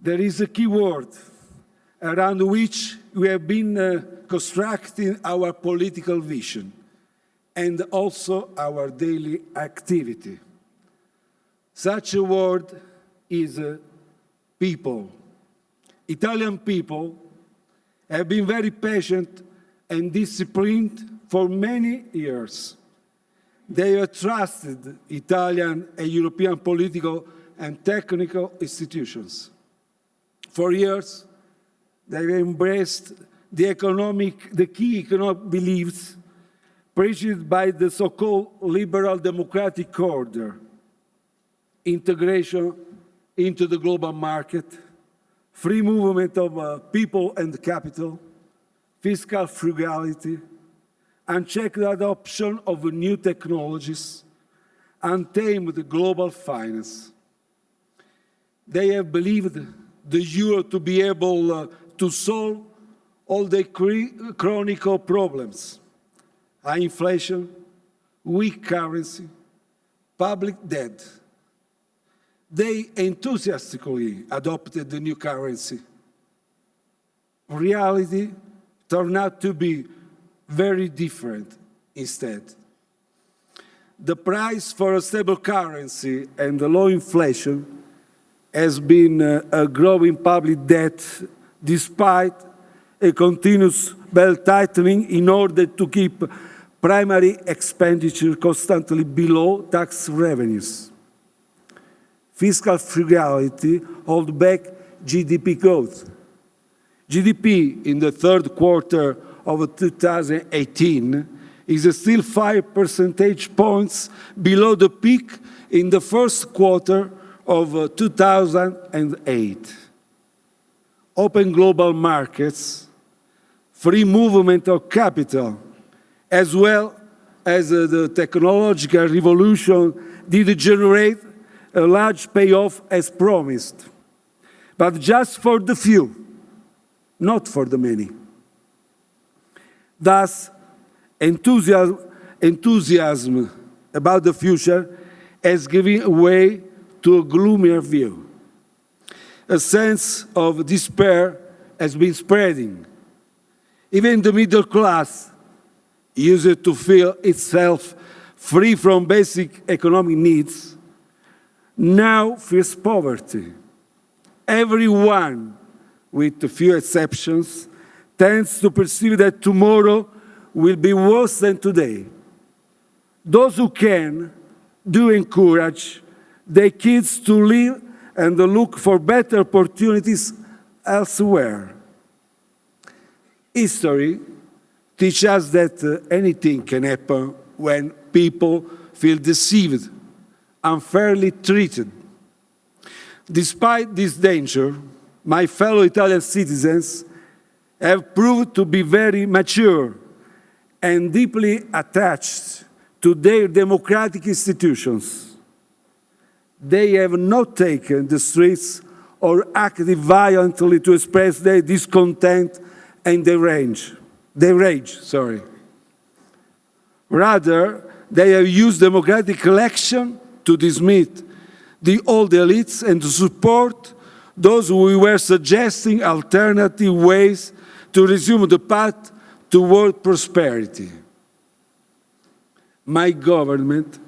there is a key word around which we have been uh, constructing our political vision and also our daily activity. Such a word is uh, people. Italian people have been very patient and disciplined for many years. They have trusted Italian and European political and technical institutions. For years, they embraced the economic, the key economic beliefs preached by the so-called liberal democratic order, integration into the global market, free movement of uh, people and capital, fiscal frugality, unchecked adoption of new technologies, untamed global finance. They have believed the euro to be able uh, to solve all the chronic problems, high inflation, weak currency, public debt. They enthusiastically adopted the new currency. Reality turned out to be very different instead. The price for a stable currency and the low inflation has been a growing public debt despite a continuous belt tightening in order to keep primary expenditure constantly below tax revenues. Fiscal frugality hold back GDP growth. GDP in the third quarter of 2018 is still five percentage points below the peak in the first quarter of 2008 open global markets, free movement of capital, as well as uh, the technological revolution did generate a large payoff as promised, but just for the few, not for the many. Thus, enthusiasm, enthusiasm about the future has given way to a gloomier view a sense of despair has been spreading. Even the middle class used to feel itself free from basic economic needs, now feels poverty. Everyone, with a few exceptions, tends to perceive that tomorrow will be worse than today. Those who can do encourage their kids to live and look for better opportunities elsewhere. History teaches us that uh, anything can happen when people feel deceived, unfairly treated. Despite this danger, my fellow Italian citizens have proved to be very mature and deeply attached to their democratic institutions they have not taken the streets or acted violently to express their discontent and their rage. Their rage, sorry. Rather, they have used democratic election to dismiss the old elites and to support those who were suggesting alternative ways to resume the path toward prosperity. My government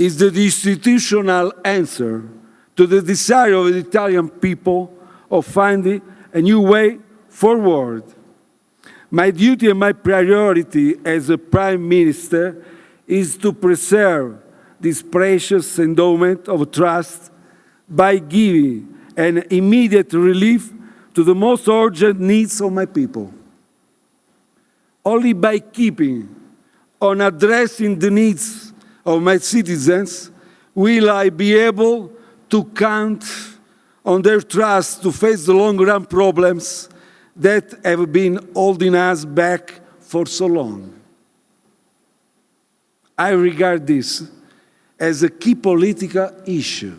is the institutional answer to the desire of the Italian people of finding a new way forward. My duty and my priority as a Prime Minister is to preserve this precious endowment of trust by giving an immediate relief to the most urgent needs of my people. Only by keeping on addressing the needs of my citizens, will I be able to count on their trust to face the long-run problems that have been holding us back for so long. I regard this as a key political issue.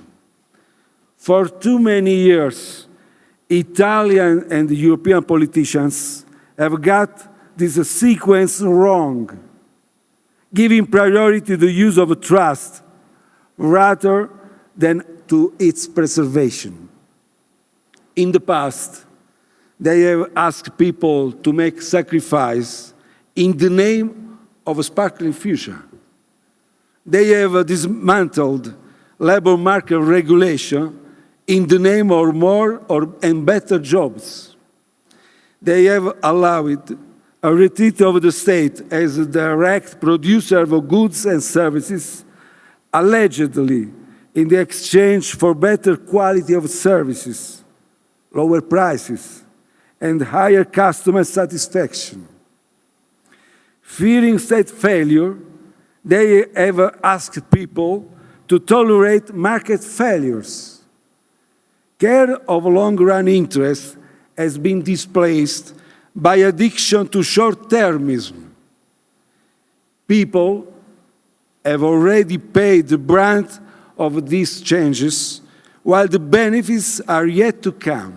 For too many years, Italian and European politicians have got this sequence wrong giving priority to the use of trust rather than to its preservation. In the past, they have asked people to make sacrifice in the name of a sparkling future. They have dismantled labor market regulation in the name of more or, and better jobs. They have allowed a retreat of the state as a direct producer of goods and services, allegedly in the exchange for better quality of services, lower prices, and higher customer satisfaction. Fearing state failure, they have asked people to tolerate market failures. Care of long-run interest has been displaced by addiction to short-termism. People have already paid the brunt of these changes, while the benefits are yet to come.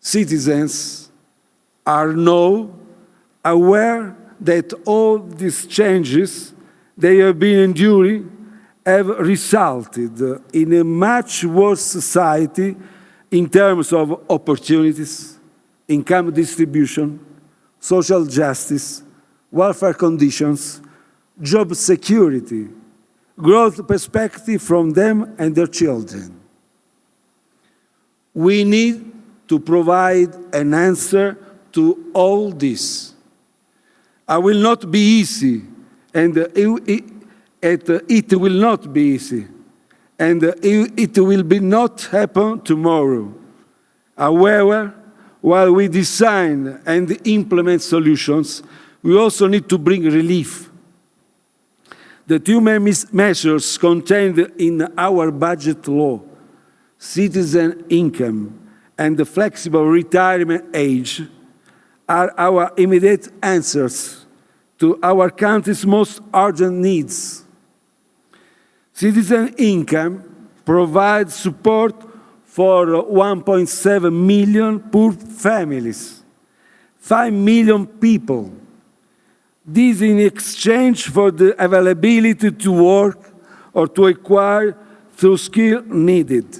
Citizens are now aware that all these changes they have been enduring have resulted in a much worse society in terms of opportunities, income distribution, social justice, welfare conditions, job security, growth perspective from them and their children. We need to provide an answer to all this. I will not be easy, and it, will not be easy, and it will be not happen tomorrow. However, while we design and implement solutions, we also need to bring relief. The two main measures contained in our budget law, citizen income and the flexible retirement age, are our immediate answers to our country's most urgent needs. Citizen income provides support for 1.7 million poor families, 5 million people. This in exchange for the availability to work or to acquire through skill needed.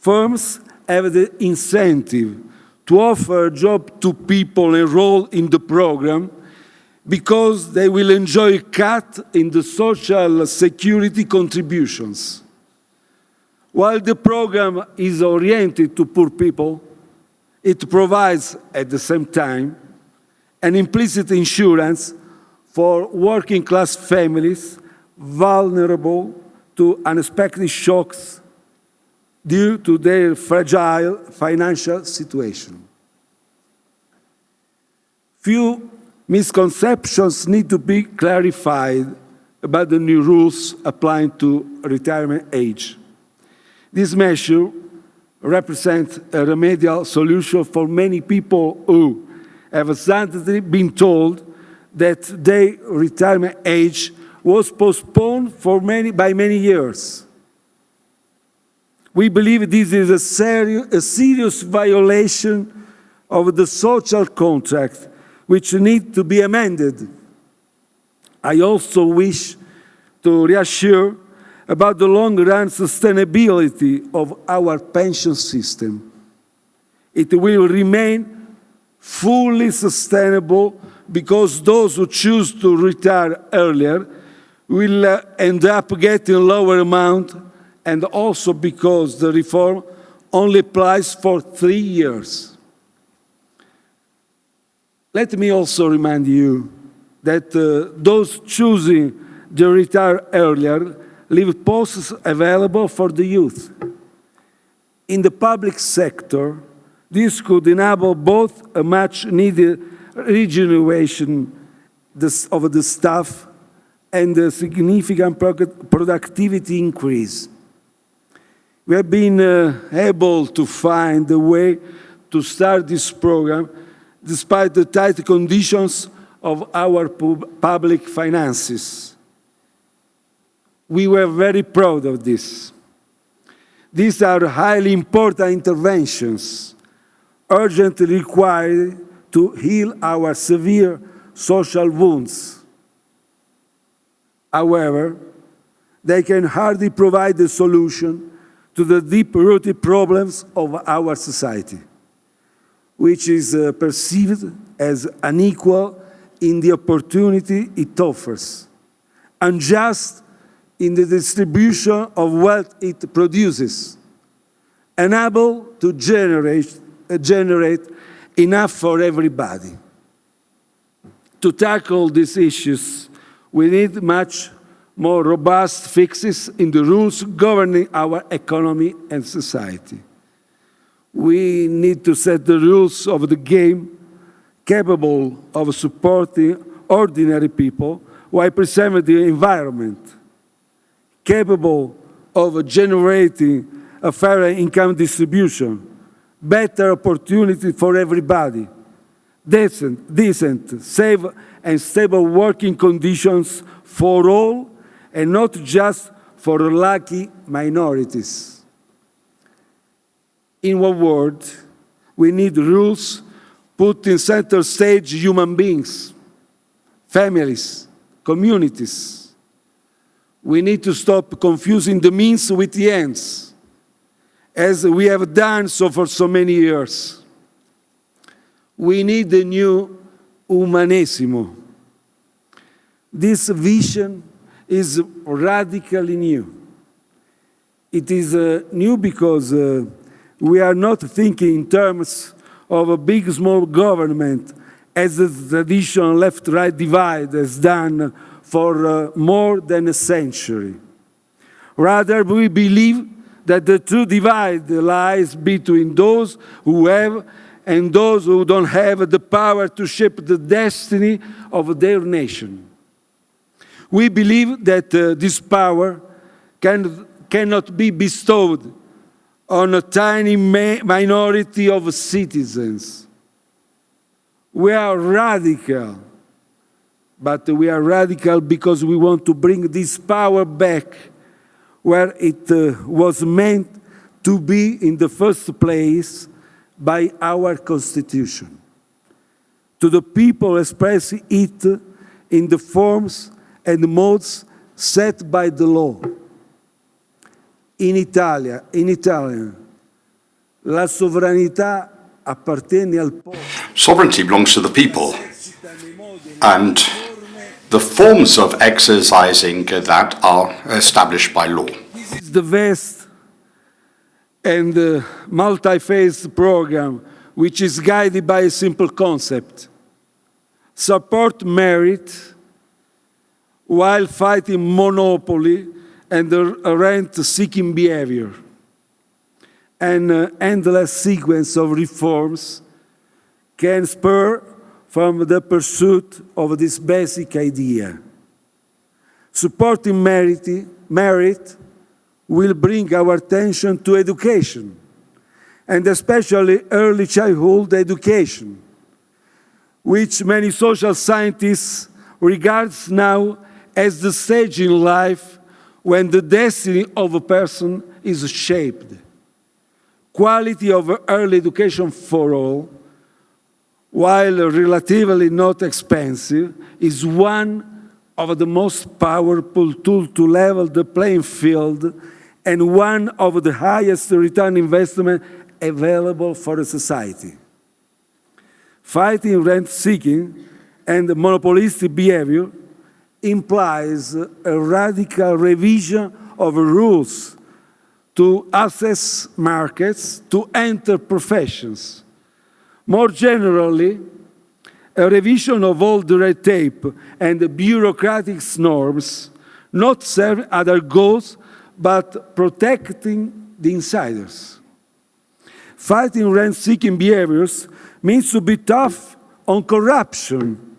Firms have the incentive to offer a job to people enrolled in the program because they will enjoy a cut in the social security contributions. While the program is oriented to poor people, it provides at the same time an implicit insurance for working class families vulnerable to unexpected shocks due to their fragile financial situation. Few misconceptions need to be clarified about the new rules applying to retirement age. This measure represents a remedial solution for many people who have suddenly been told that their retirement age was postponed for many, by many years. We believe this is a, seri a serious violation of the social contract, which needs to be amended. I also wish to reassure about the long-run sustainability of our pension system. It will remain fully sustainable because those who choose to retire earlier will uh, end up getting lower amount and also because the reform only applies for three years. Let me also remind you that uh, those choosing to retire earlier leave posts available for the youth. In the public sector, this could enable both a much needed regeneration of the staff and a significant productivity increase. We have been uh, able to find a way to start this program despite the tight conditions of our public finances. We were very proud of this. These are highly important interventions, urgently required to heal our severe social wounds. However, they can hardly provide the solution to the deep-rooted problems of our society, which is uh, perceived as unequal in the opportunity it offers, unjust in the distribution of wealth it produces, unable to generate, uh, generate enough for everybody. To tackle these issues, we need much more robust fixes in the rules governing our economy and society. We need to set the rules of the game capable of supporting ordinary people while preserving the environment, capable of generating a fair income distribution, better opportunity for everybody, decent, decent, safe and stable working conditions for all and not just for lucky minorities. In one word, we need rules put in center stage human beings, families, communities. We need to stop confusing the means with the ends, as we have done so for so many years. We need a new umanesimo. This vision is radically new. It is uh, new because uh, we are not thinking in terms of a big small government as the traditional left-right divide has done for uh, more than a century. Rather, we believe that the true divide lies between those who have and those who don't have the power to shape the destiny of their nation. We believe that uh, this power can, cannot be bestowed on a tiny minority of citizens. We are radical, but we are radical because we want to bring this power back where it uh, was meant to be in the first place by our Constitution, to the people expressing it in the forms and modes set by the law. In Italia, in Italian, la sovranità appartiene al popolo. Sovereignty belongs to the people, and the forms of exercising that are established by law. This is the vast and uh, multi-phase program which is guided by a simple concept. Support merit while fighting monopoly and rent-seeking behavior. An endless sequence of reforms can spur from the pursuit of this basic idea. Supporting merit, merit will bring our attention to education, and especially early childhood education, which many social scientists regards now as the stage in life when the destiny of a person is shaped. Quality of early education for all, while relatively not expensive, is one of the most powerful tools to level the playing field and one of the highest return investment available for a society. Fighting rent-seeking and monopolistic behavior implies a radical revision of rules to access markets, to enter professions. More generally, a revision of all the red tape and bureaucratic norms not serving other goals but protecting the insiders. Fighting rent-seeking behaviors means to be tough on corruption,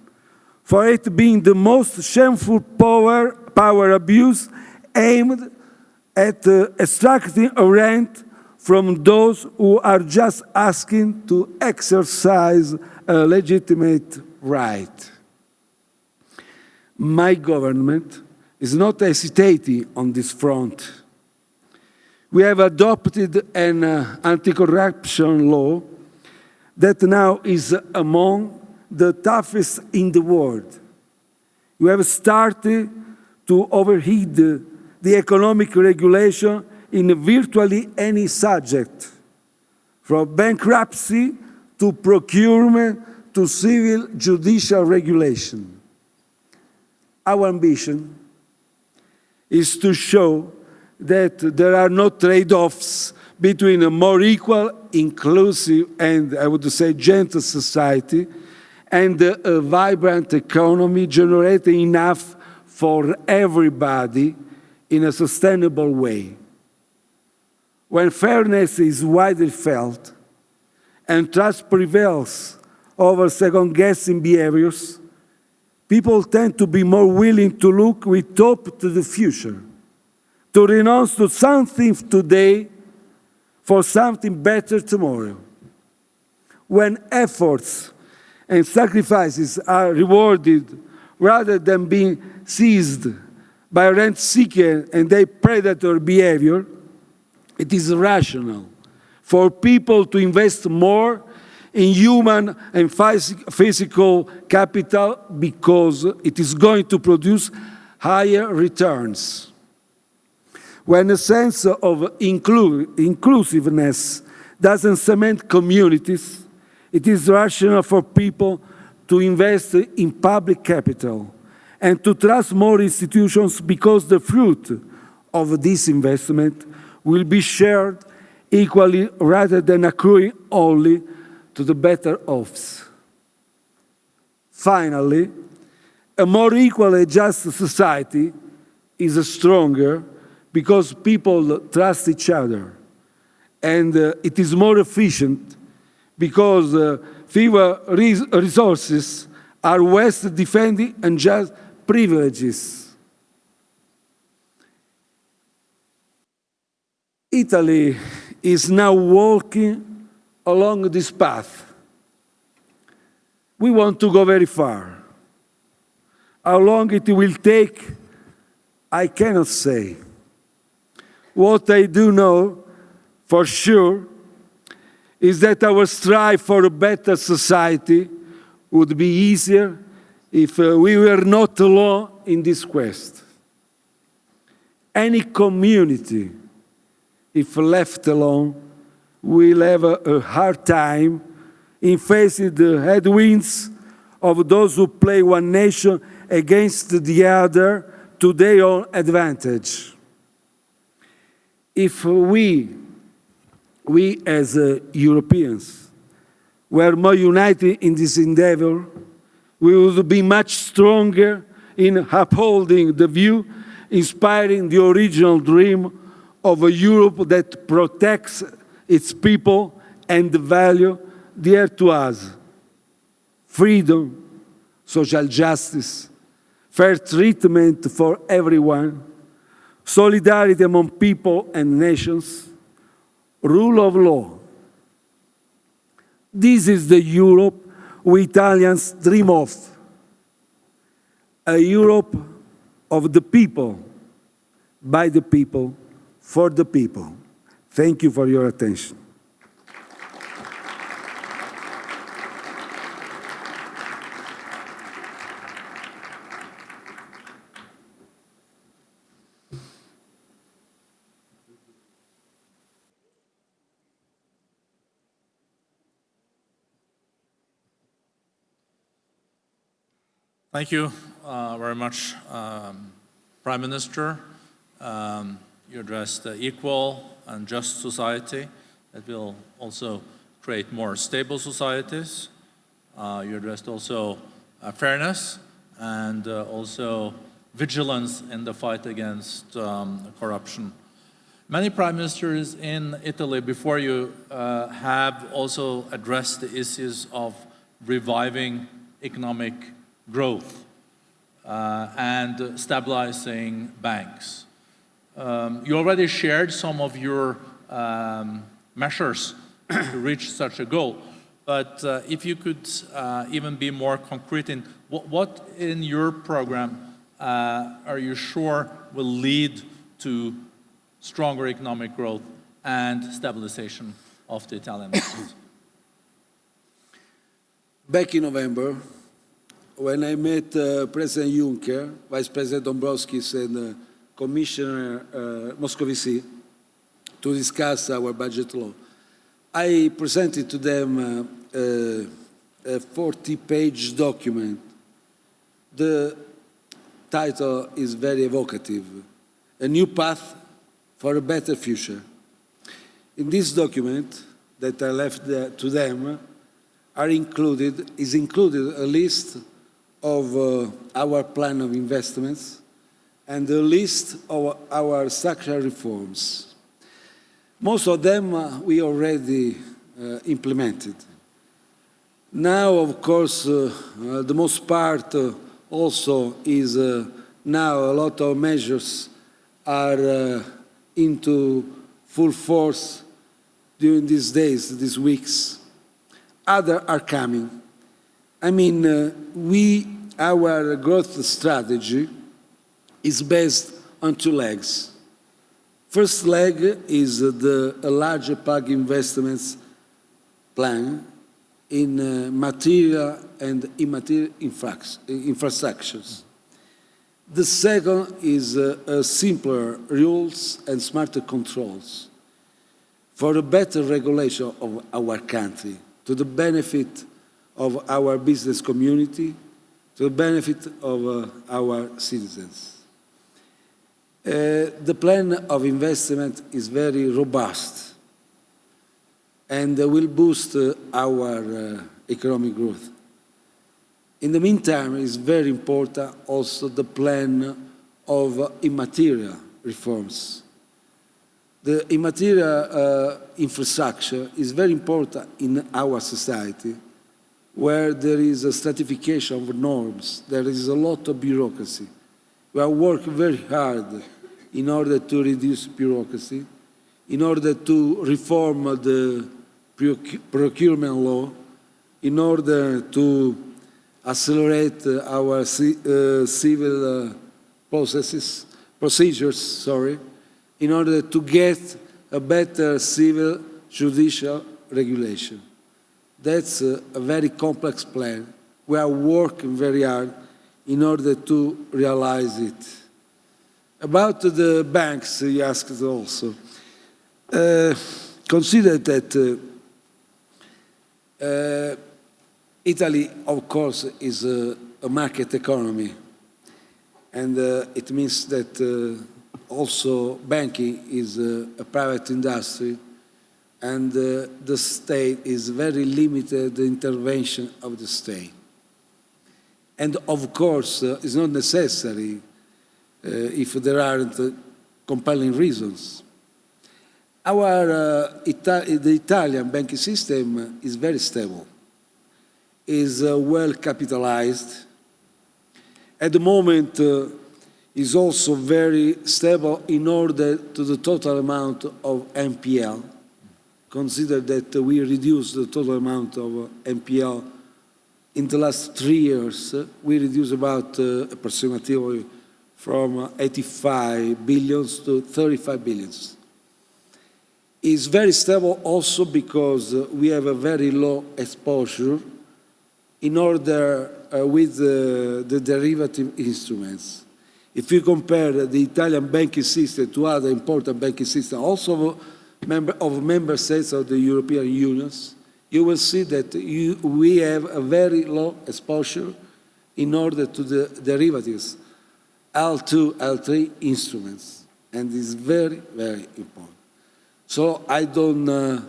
for it being the most shameful power, power abuse aimed at uh, extracting a rent from those who are just asking to exercise a legitimate right. My government is not hesitating on this front. We have adopted an uh, anti-corruption law that now is among the toughest in the world. We have started to overheat the, the economic regulation in virtually any subject, from bankruptcy to procurement to civil judicial regulation. Our ambition is to show that there are no trade-offs between a more equal, inclusive, and I would say gentle society and a vibrant economy generating enough for everybody in a sustainable way. When fairness is widely felt and trust prevails over second-guessing behaviors, people tend to be more willing to look with hope to the future, to renounce to something today for something better tomorrow. When efforts and sacrifices are rewarded rather than being seized by rent seeker and their predator behavior, it is rational for people to invest more in human and physical capital because it is going to produce higher returns. When a sense of inclu inclusiveness doesn't cement communities, it is rational for people to invest in public capital and to trust more institutions because the fruit of this investment will be shared equally rather than accruing only to the better offs. Finally, a more equal and just society is stronger because people trust each other. And uh, it is more efficient because uh, fewer res resources are West defending unjust privileges. Italy is now walking along this path. We want to go very far. How long it will take, I cannot say. What I do know for sure is that our strive for a better society would be easier if uh, we were not alone in this quest. Any community, if left alone, will have a, a hard time in facing the headwinds of those who play one nation against the other to their own advantage. If we, we as uh, Europeans, were more united in this endeavor, we would be much stronger in upholding the view, inspiring the original dream of a Europe that protects its people and the value dear to us. Freedom, social justice, fair treatment for everyone, solidarity among people and nations, rule of law. This is the Europe we Italians dream of, a Europe of the people, by the people, for the people. Thank you for your attention. Thank you uh, very much, um, Prime Minister. Um, you addressed the equal and just society that will also create more stable societies. Uh, you addressed also uh, fairness and uh, also vigilance in the fight against um, corruption. Many prime ministers in Italy before you uh, have also addressed the issues of reviving economic growth uh, and stabilizing banks. Um, you already shared some of your um, measures to reach such a goal, but uh, if you could uh, even be more concrete in what, what in your program uh, are you sure will lead to stronger economic growth and stabilization of the Italian market? Back in November, when I met uh, President Juncker, Vice President Dombrovskis, and uh, Commissioner uh, Moscovici, to discuss our budget law. I presented to them uh, uh, a 40-page document. The title is very evocative, A New Path for a Better Future. In this document that I left to them are included, is included a list of uh, our plan of investments and a list of our structural reforms. Most of them uh, we already uh, implemented. Now, of course, uh, uh, the most part uh, also is uh, now a lot of measures are into full force during these days, these weeks. Other are coming. I mean, we, our growth strategy is based on two legs. First leg is the larger PAG investments plan in uh, material and immaterial infrastructures. The second is uh, simpler rules and smarter controls for a better regulation of our country, to the benefit of our business community, to the benefit of uh, our citizens. Uh, the plan of investment is very robust and will boost uh, our uh, economic growth. In the meantime, it's very important also the plan of immaterial reforms. The immaterial uh, infrastructure is very important in our society where there is a stratification of norms, there is a lot of bureaucracy. We are working very hard in order to reduce bureaucracy, in order to reform the procurement law, in order to accelerate our uh, civil uh, processes, procedures, sorry, in order to get a better civil judicial regulation. That's a, a very complex plan. We are working very hard in order to realize it. About the banks, you asked also. Uh, consider that uh, uh, Italy, of course, is a, a market economy, and uh, it means that uh, also banking is a, private industry, and uh, the state is very limited the intervention of the state. And of course, it's not necessary if there aren't uh, compelling reasons. Our, uh, the Italian banking system is very stable, is uh, well capitalized. At the moment, uh, is also very stable in order to the total amount of NPL. Consider that we reduced the total amount of NPL in the last three years. uh, We reduced about uh, approximately from 85 billions to 35 billions. Is very stable also because uh, we have a very low exposure in order uh, with uh, the derivative instruments. If you compare the Italian banking system to other important banking systems, also member, of member states of the European Union, you will see that you, we have a very low exposure in order to the derivatives, L2, L3 instruments, and it's very, very important. So I don't uh,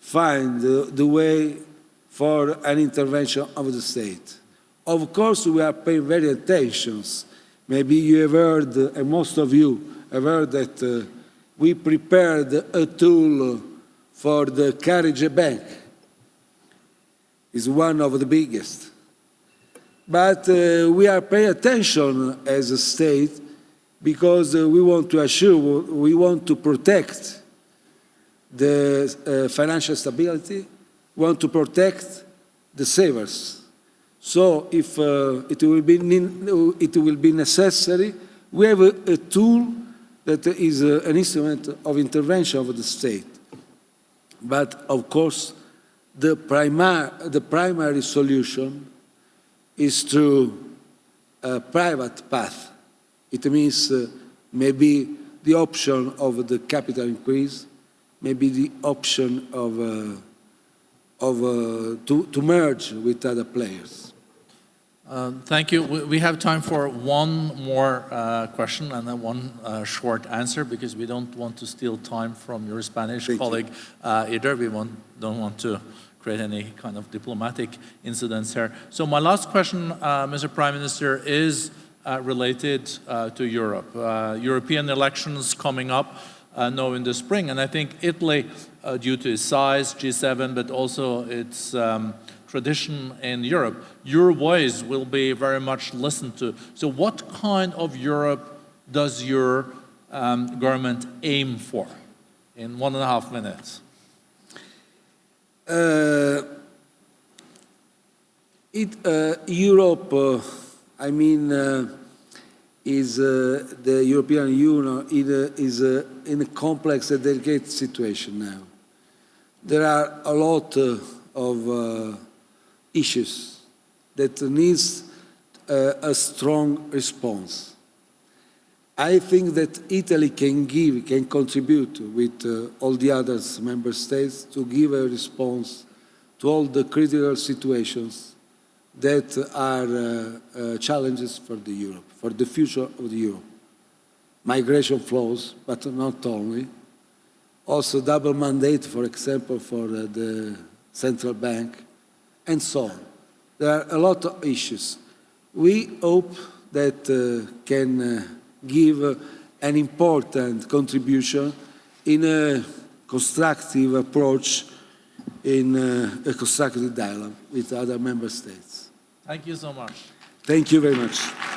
find the, the way for an intervention of the state. Of course, we are paying very attention. Maybe you have heard, uh, and most of you have heard that uh, we prepared a tool for the Carige Bank. It's one of the biggest. But uh, we are paying attention as a state because uh, we want to assure, we want to protect the uh, financial stability, want to protect the savers. So if uh, it, will be, it will be necessary, we have a, a tool that is uh, an instrument of intervention of the state. But of course, the, primar- the primary solution is through a private path. It means uh, maybe the option of the capital increase, maybe the option of, uh, of uh, to, to merge with other players. Uh, Thank you. We we have time for one more uh, question and then one uh, short answer because we don't want to steal time from your Spanish Thank you. colleague uh, either. We want- don't want to create any kind of diplomatic incidents here. So my last question, uh, Mr. Prime Minister, is uh, related uh, to Europe. Uh, European elections coming up uh, now in the spring, and I think Italy, uh, due to its size, G7, but also its um, tradition in Europe, your voice will be very much listened to. So what kind of Europe does your um, government aim for in one and a half minutes? Uh, it, uh, Europe, uh, I mean, is uh, the European Union is uh, in a complex and delicate situation now. There are a lot uh, of issues that needs a strong response. I think that Italy can give, can contribute with uh, all the other member states to give a response to all the critical situations that are uh, uh, challenges for the Europe, for the future of the Europe. Migration flows, but not only. Also double mandate, for example, for uh, the central bank, and so on. There are a lot of issues. We hope that uh, can uh, give uh, an important contribution in a constructive approach, in uh, a constructive dialogue with other member states. Thank you so much. Thank you very much.